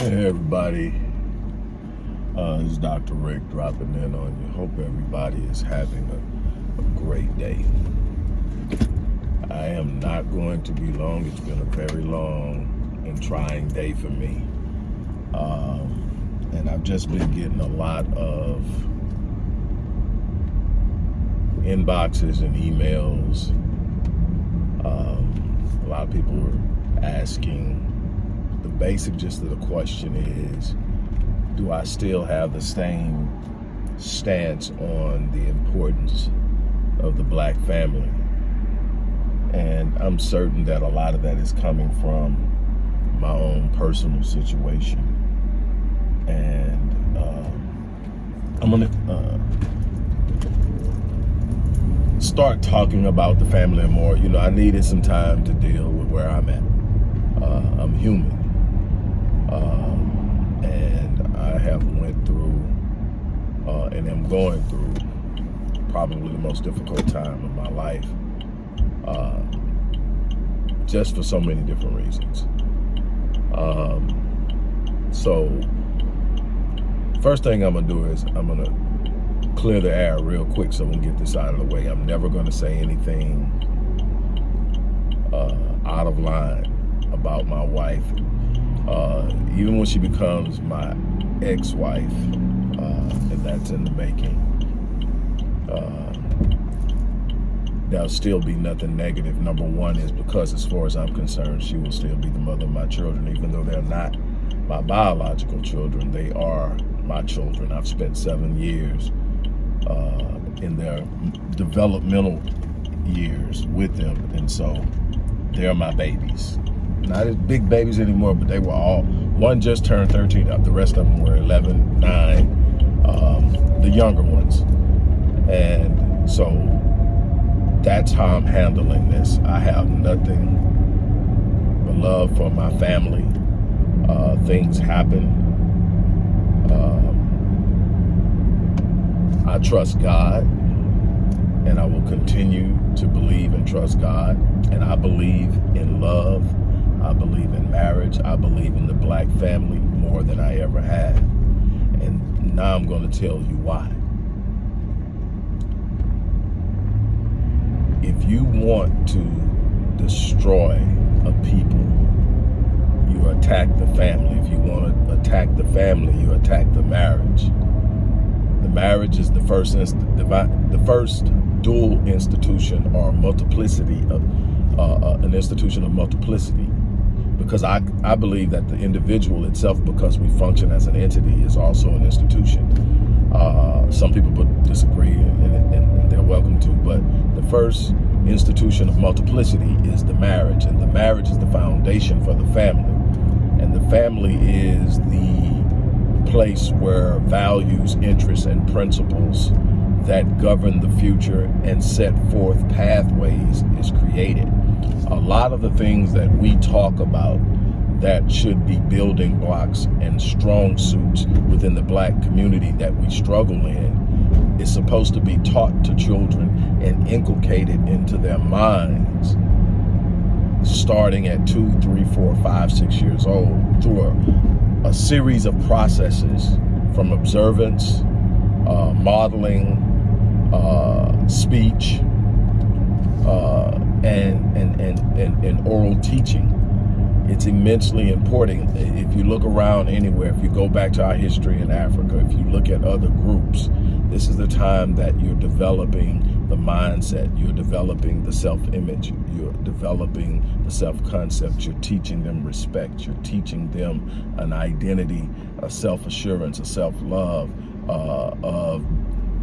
Hey everybody, uh, it's Dr. Rick dropping in on you. Hope everybody is having a, a, great day. I am not going to be long. It's been a very long and trying day for me. Um, and I've just been getting a lot of inboxes and emails. Um, a lot of people were asking the basic gist of the question is, do I still have the same stance on the importance of the black family? And I'm certain that a lot of that is coming from my own personal situation. And um, I'm gonna uh, start talking about the family more. You know, I needed some time to deal with where I'm at. Uh, I'm human. Um, and I have went through uh, and am going through probably the most difficult time of my life uh, just for so many different reasons. Um, so first thing I'm gonna do is I'm gonna clear the air real quick so we can get this out of the way. I'm never gonna say anything uh, out of line about my wife uh, even when she becomes my ex-wife, uh, and that's in the making, uh, there'll still be nothing negative. Number one is because as far as I'm concerned, she will still be the mother of my children, even though they're not my biological children, they are my children. I've spent seven years uh, in their developmental years with them, and so they're my babies not as big babies anymore, but they were all, one just turned 13 up. The rest of them were 11, 9, um, the younger ones. And so that's how I'm handling this. I have nothing but love for my family. Uh, things happen. Um, I trust God and I will continue to believe and trust God. And I believe in love I believe in marriage. I believe in the black family more than I ever have. And now I'm going to tell you why. If you want to destroy a people, you attack the family. If you want to attack the family, you attack the marriage. The marriage is the first the first dual institution or multiplicity of uh, uh, an institution of multiplicity because I, I believe that the individual itself, because we function as an entity, is also an institution. Uh, some people would disagree and, and, and, they're welcome to, but the first institution of multiplicity is the marriage, and the marriage is the foundation for the family. And the family is the place where values, interests, and principles that govern the future and set forth pathways is created a lot of the things that we talk about that should be building blocks and strong suits within the black community that we struggle in is supposed to be taught to children and inculcated into their minds starting at two, three, four, five, six years old through a, a series of processes from observance, uh, modeling, uh, speech, uh, and, oral teaching. It's immensely important. If you look around anywhere, if you go back to our history in Africa, if you look at other groups, this is the time that you're developing the mindset, you're developing the self-image, you're developing the self-concept, you're teaching them respect, you're teaching them an identity, a self-assurance, a self-love, uh, of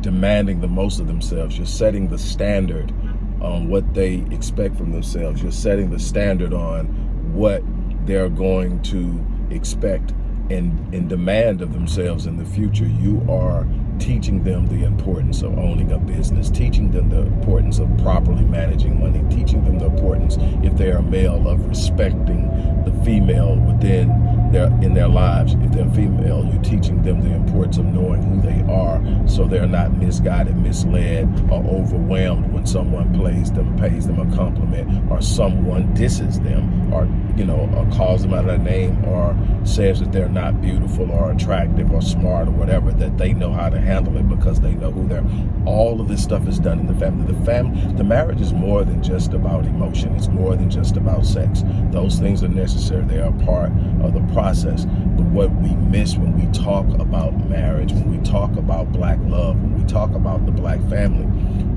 demanding the most of themselves. You're setting the standard on what they expect from themselves. You're setting the standard on what they're going to expect and, and demand of themselves in the future. You are teaching them the importance of owning a business, teaching them the importance of properly managing money, teaching them the importance, if they are male, of respecting the female within their in their lives. If they're female, you're teaching them the importance of knowing who they are so they're not misguided, misled, or overwhelmed when someone plays them, pays them a compliment, or someone disses them, or you know, or calls them out of their name, or says that they're not beautiful or attractive or smart or whatever, that they know how to handle it because they know who they're. All of this stuff is done in the family. The family, the marriage is more than just about emotion. It's more than just about sex. Those things are necessary. They are part of the process. But what we miss when we talk about marriage, when we talk about black love, when we talk about the black family,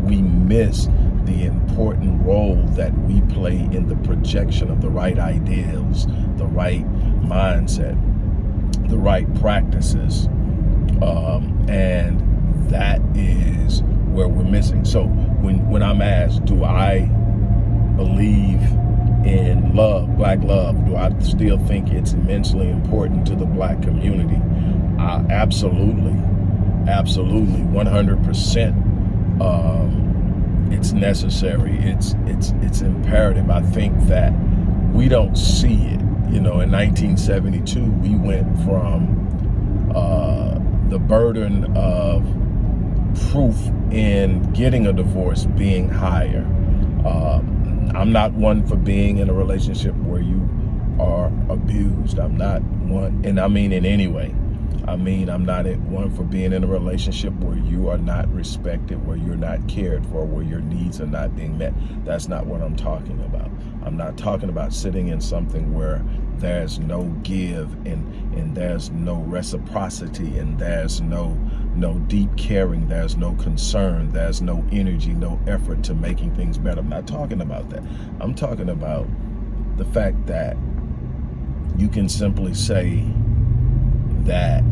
we miss the important role that we play in the projection of the right ideals, the right mindset, the right practices. Um, and that is where we're missing. So when, when I'm asked, do I believe in love, black love, do I still think it's immensely important to the black community? Uh, absolutely, absolutely, 100%. Um, it's necessary. It's it's it's imperative. I think that we don't see it. You know, in 1972, we went from uh, the burden of proof in getting a divorce being higher. Um, I'm not one for being in a relationship where you are abused. I'm not one, and I mean in any way. I mean, I'm not one for being in a relationship where you are not respected, where you're not cared for, where your needs are not being met. That's not what I'm talking about. I'm not talking about sitting in something where there's no give and, and there's no reciprocity and there's no, no deep caring, there's no concern, there's no energy, no effort to making things better. I'm not talking about that. I'm talking about the fact that you can simply say that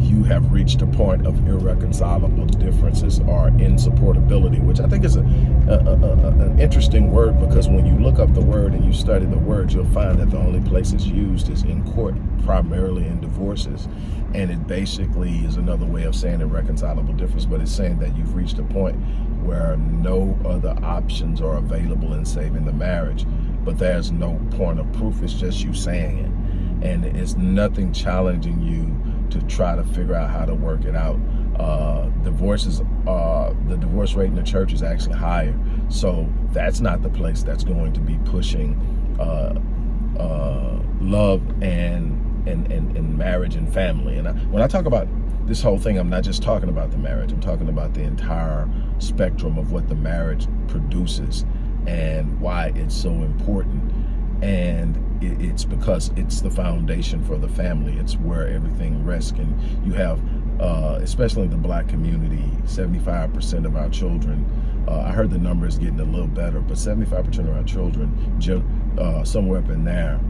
you have reached a point of irreconcilable differences or insupportability, which I think is a, a, a, an interesting word because when you look up the word and you study the word, you'll find that the only place it's used is in court, primarily in divorces. And it basically is another way of saying irreconcilable difference, but it's saying that you've reached a point where no other options are available in saving the marriage, but there's no point of proof, it's just you saying it and it's nothing challenging you to try to figure out how to work it out. Uh, divorces, uh, the divorce rate in the church is actually higher. So that's not the place that's going to be pushing uh, uh love and, and, and, and marriage and family. And I, when I talk about this whole thing, I'm not just talking about the marriage. I'm talking about the entire spectrum of what the marriage produces and why it's so important. And it's because it's the foundation for the family. It's where everything rests. And you have, uh, especially in the black community, 75% of our children, uh, I heard the number is getting a little better, but 75% of our children, uh, somewhere up in there,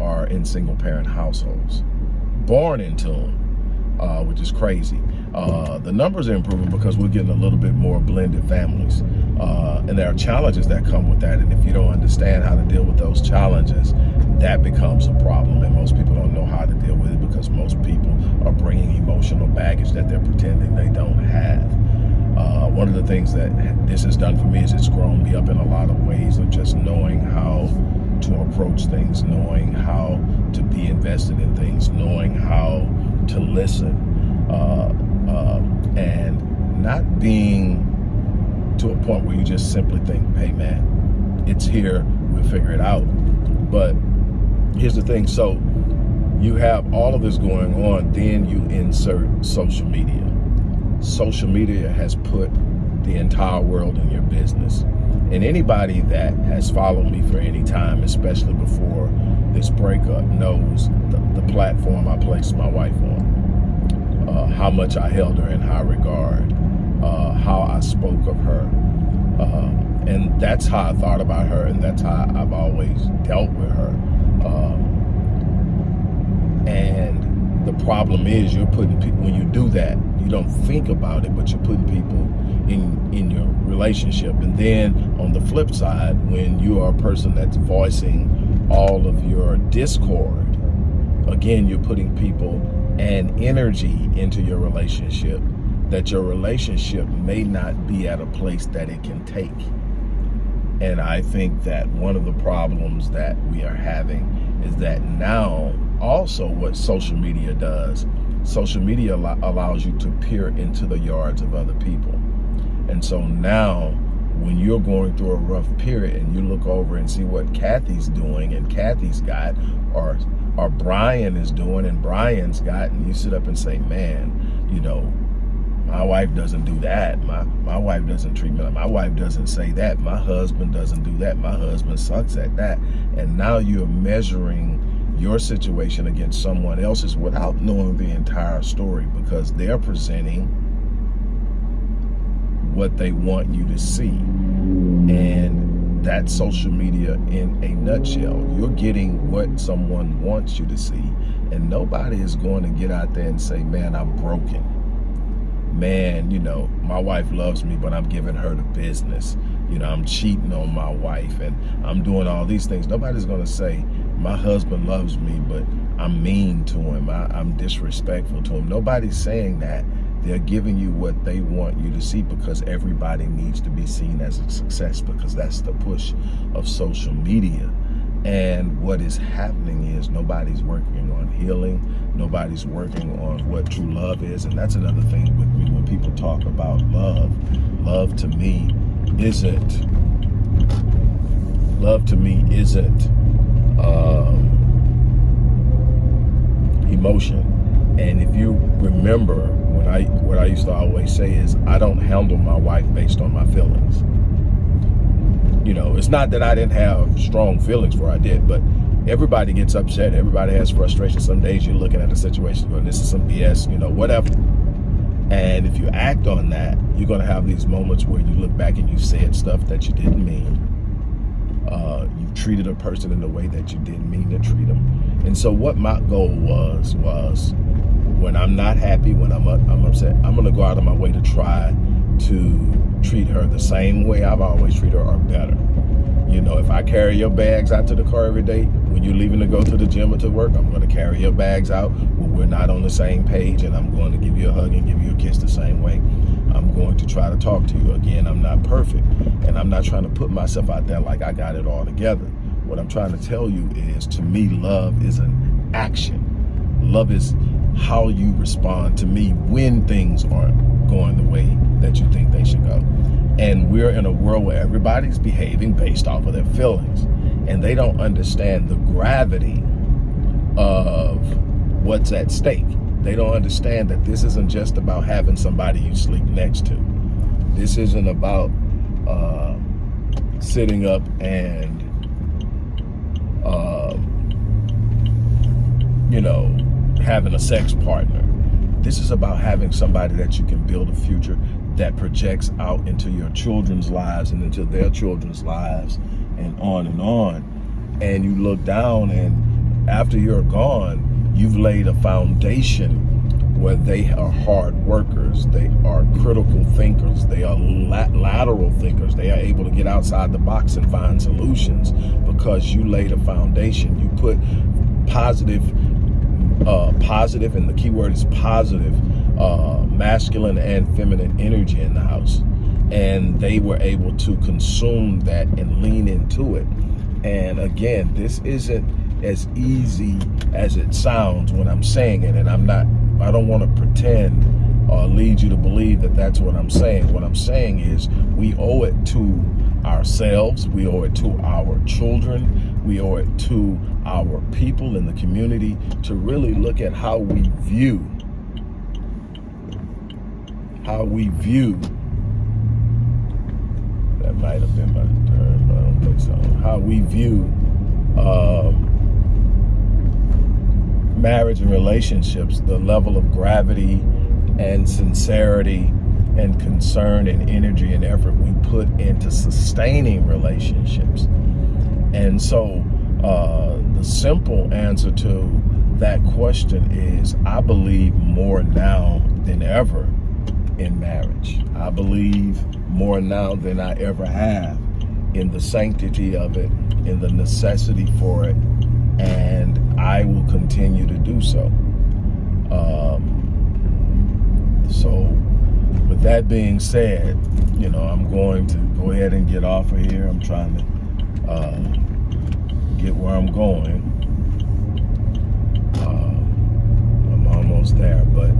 are in single parent households, born into them, uh, which is crazy. Uh, the numbers are improving because we're getting a little bit more blended families. Uh, and there are challenges that come with that. And if you don't understand how to deal with those challenges, that becomes a problem. And most people don't know how to deal with it because most people are bringing emotional baggage that they're pretending they don't have. Uh, one of the things that this has done for me is it's grown me up in a lot of ways of just knowing how to approach things, knowing how to be invested in things, knowing how to listen, uh, uh, and not being to a point where you just simply think, hey man, it's here, we'll figure it out. But here's the thing, so you have all of this going on, then you insert social media. Social media has put the entire world in your business. And anybody that has followed me for any time, especially before this breakup, knows the, the platform I placed my wife on, uh, how much I held her in high regard, uh, how I spoke of her. Um, and that's how I thought about her, and that's how I've always dealt with her. Um, and the problem is you're putting people, when you do that, you don't think about it, but you're putting people in, in your relationship. And then on the flip side, when you are a person that's voicing all of your discord, again, you're putting people and energy into your relationship that your relationship may not be at a place that it can take. And I think that one of the problems that we are having is that now also what social media does, social media allows you to peer into the yards of other people. And so now when you're going through a rough period and you look over and see what Kathy's doing and Kathy's got or or Brian is doing and Brian's got and you sit up and say, man, you know, my wife doesn't do that. My my wife doesn't treat me like my wife doesn't say that. My husband doesn't do that. My husband sucks at that. And now you're measuring your situation against someone else's without knowing the entire story because they're presenting what they want you to see. And that's social media in a nutshell. You're getting what someone wants you to see. And nobody is going to get out there and say, man, I'm broken. Man, you know, my wife loves me, but I'm giving her the business. You know, I'm cheating on my wife and I'm doing all these things. Nobody's going to say, my husband loves me, but I'm mean to him. I, I'm disrespectful to him. Nobody's saying that. They're giving you what they want you to see because everybody needs to be seen as a success because that's the push of social media. And what is happening is nobody's working on healing. Nobody's working on what true love is. And that's another thing with me when people talk about love. Love to me isn't, love to me isn't um, emotion. And if you remember what I what I used to always say is I don't handle my wife based on my feelings. You know, it's not that I didn't have strong feelings for I did, but everybody gets upset. Everybody has frustration. Some days you're looking at a situation going, this is some BS, you know, whatever. And if you act on that, you're going to have these moments where you look back and you said stuff that you didn't mean. Uh, treated a person in a way that you didn't mean to treat them. And so what my goal was, was when I'm not happy, when I'm, I'm upset, I'm going to go out of my way to try to treat her the same way I've always treated her or better. You know, if I carry your bags out to the car every day, when you're leaving to go to the gym or to work, I'm going to carry your bags out when we're not on the same page and I'm going to give you a hug and give you a kiss the same way. Going to try to talk to you. Again, I'm not perfect and I'm not trying to put myself out there like I got it all together. What I'm trying to tell you is to me, love is an action. Love is how you respond to me when things aren't going the way that you think they should go. And we're in a world where everybody's behaving based off of their feelings. And they don't understand the gravity of what's at stake. They don't understand that this isn't just about having somebody you sleep next to. This isn't about uh, sitting up and, uh, you know, having a sex partner. This is about having somebody that you can build a future that projects out into your children's lives and into their children's lives and on and on. And you look down and after you're gone, you've laid a foundation where they are hard workers, they are critical thinkers, they are la lateral thinkers, they are able to get outside the box and find solutions because you laid a foundation. You put positive uh, positive, and the key word is positive, uh, masculine and feminine energy in the house. And they were able to consume that and lean into it. And again, this isn't as easy as it sounds when I'm saying it. And I'm not, I don't want to pretend or lead you to believe that that's what I'm saying. What I'm saying is we owe it to ourselves, we owe it to our children, we owe it to our people in the community to really look at how we view, how we view, that might have been my turn, but I don't think so, how we view um, marriage and relationships, the level of gravity and sincerity and concern and energy and effort we put into sustaining relationships. And so uh, the simple answer to that question is I believe more now than ever in marriage. I believe more now than I ever have in the sanctity of it, in the necessity for it, and I will continue to do so. Um, so with that being said, you know, I'm going to go ahead and get off of here. I'm trying to uh, get where I'm going. Uh, I'm almost there. But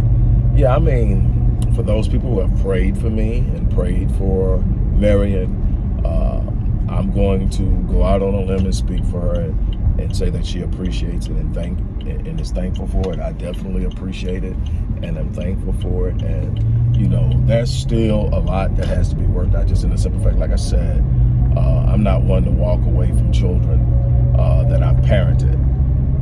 yeah, I mean, for those people who have prayed for me and prayed for Marion Uh, I'm going to go out on a limb and speak for her and, and say that she appreciates it and thank and is thankful for it. I definitely appreciate it and I'm thankful for it. And you know, there's still a lot that has to be worked out. Just in the simple fact, like I said, uh, I'm not one to walk away from children uh, that I've parented.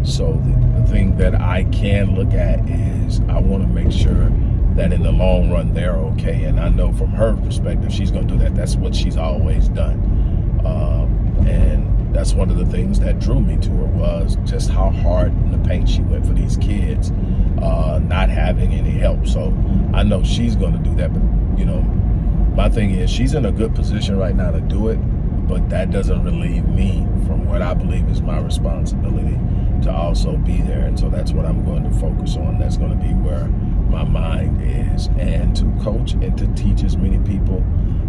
So the, the thing that I can look at is I want to make sure that in the long run they're okay. And I know from her perspective, she's going to do that. That's what she's always done. Um, and that's one of the things that drew me to her was just how hard in the paint she went for these kids, uh, not having any help. So I know she's going to do that. But, you know, my thing is she's in a good position right now to do it, but that doesn't relieve me from what I believe is my responsibility to also be there. And so that's what I'm going to focus on. That's going to be where my mind is and to coach and to teach as many people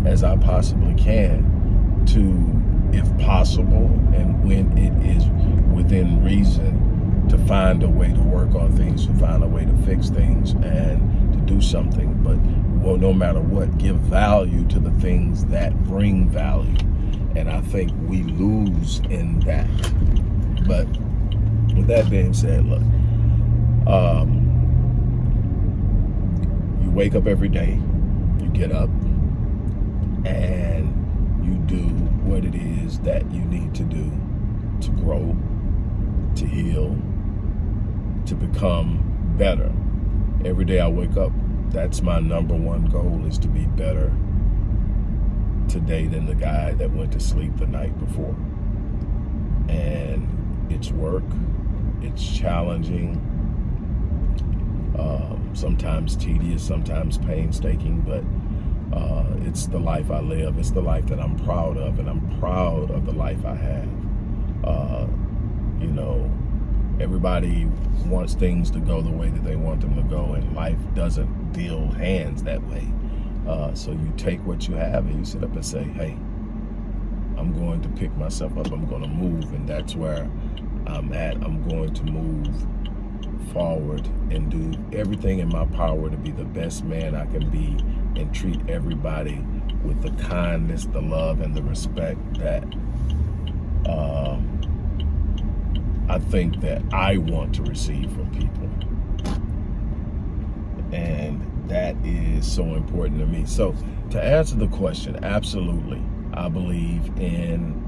as I possibly can to, if possible, and when it is within reason, to find a way to work on things, to find a way to fix things, and to do something. But well, no matter what, give value to the things that bring value. And I think we lose in that. But with that being said, look, um, you wake up every day, you get up, and you do that you need to do to grow, to heal, to become better. Every day I wake up, that's my number one goal is to be better today than the guy that went to sleep the night before. And it's work, it's challenging, um, sometimes tedious, sometimes painstaking, but uh, it's the life I live. It's the life that I'm proud of, and I'm proud of the life I have. Uh, you know, everybody wants things to go the way that they want them to go, and life doesn't deal hands that way. Uh, so you take what you have and you sit up and say, hey, I'm going to pick myself up. I'm going to move, and that's where I'm at. I'm going to move forward and do everything in my power to be the best man I can be and treat everybody with the kindness, the love, and the respect that uh, I think that I want to receive from people. And that is so important to me. So to answer the question, absolutely. I believe in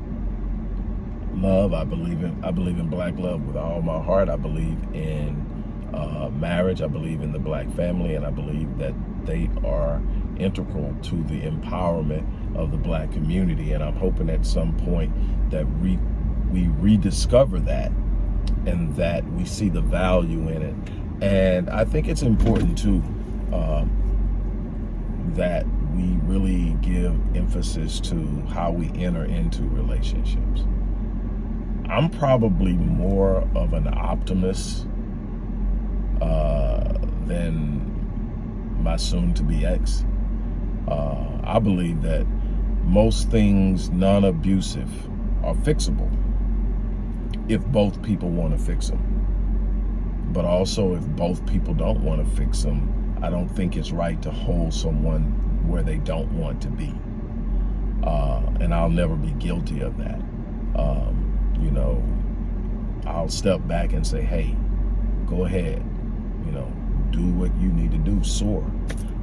love. I believe in I believe in black love with all my heart. I believe in uh, marriage. I believe in the black family, and I believe that they are integral to the empowerment of the black community. And I'm hoping at some point that we, we rediscover that and that we see the value in it. And I think it's important too uh, that we really give emphasis to how we enter into relationships. I'm probably more of an optimist uh, than my soon-to-be ex. Uh, I believe that most things non-abusive are fixable if both people want to fix them. But also if both people don't want to fix them, I don't think it's right to hold someone where they don't want to be. Uh, and I'll never be guilty of that. Um, you know, I'll step back and say, hey, go ahead, you know, do what you need to do, soar.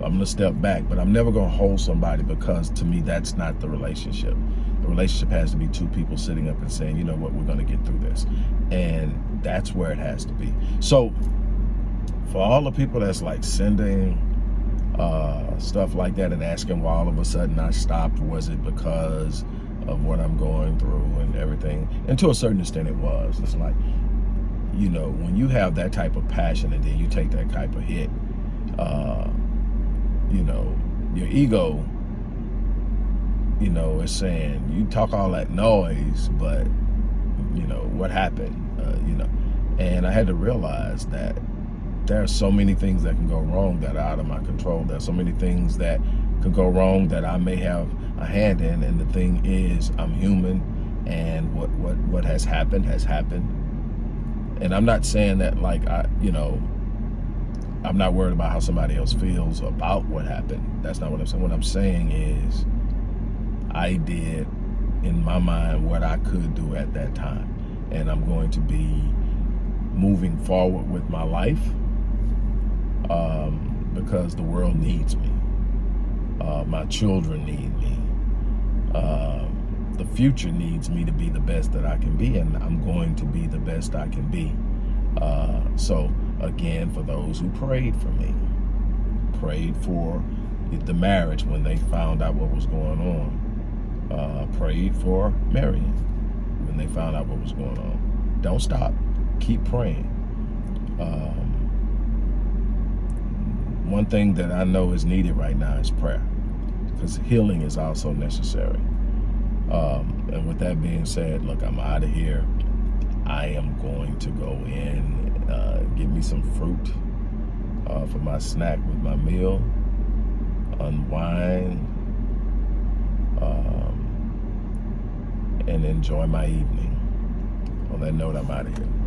I'm gonna step back, but I'm never gonna hold somebody because to me, that's not the relationship. The relationship has to be two people sitting up and saying, you know what, we're gonna get through this. And that's where it has to be. So for all the people that's like sending uh, stuff like that and asking why all of a sudden I stopped, was it because of what I'm going through and everything? And to a certain extent it was. It's like, you know, when you have that type of passion and then you take that type of hit, uh, you know, your ego, you know, is saying, you talk all that noise, but, you know, what happened, uh, you know. And I had to realize that there are so many things that can go wrong that are out of my control. There are so many things that could go wrong that I may have a hand in. And the thing is, I'm human and what, what, what has happened has happened. And I'm not saying that like, I, you know, I'm not worried about how somebody else feels about what happened. That's not what I'm saying. What I'm saying is I did in my mind what I could do at that time. And I'm going to be moving forward with my life um, because the world needs me. Uh, my children need me. Uh, the future needs me to be the best that I can be, and I'm going to be the best I can be. Uh, so, again, for those who prayed for me, prayed for the marriage when they found out what was going on, uh, prayed for Marion when they found out what was going on. Don't stop. Keep praying. Um, one thing that I know is needed right now is prayer because healing is also necessary. Um, and with that being said, look, I'm out of here. I am going to go in, uh, get me some fruit uh, for my snack with my meal, unwind, um, and enjoy my evening. On that note, I'm out of here.